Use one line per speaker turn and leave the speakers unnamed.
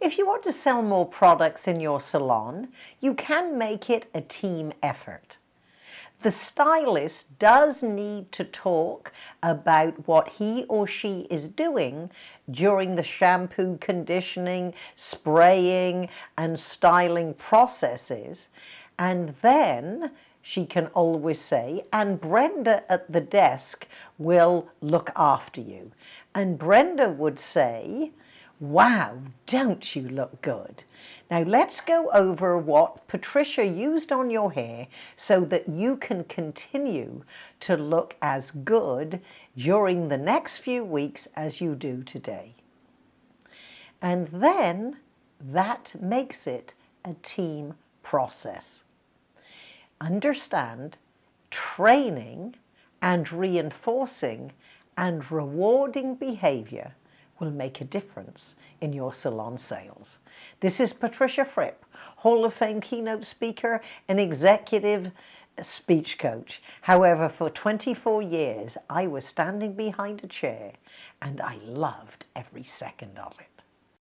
If you want to sell more products in your salon, you can make it a team effort. The stylist does need to talk about what he or she is doing during the shampoo, conditioning, spraying and styling processes and then she can always say, and Brenda at the desk will look after you. And Brenda would say, wow, don't you look good? Now let's go over what Patricia used on your hair so that you can continue to look as good during the next few weeks as you do today. And then that makes it a team process understand training and reinforcing and rewarding behavior will make a difference in your salon sales. This is Patricia Fripp, Hall of Fame keynote speaker and executive speech coach. However, for 24 years, I was standing behind a chair and I loved every second of it.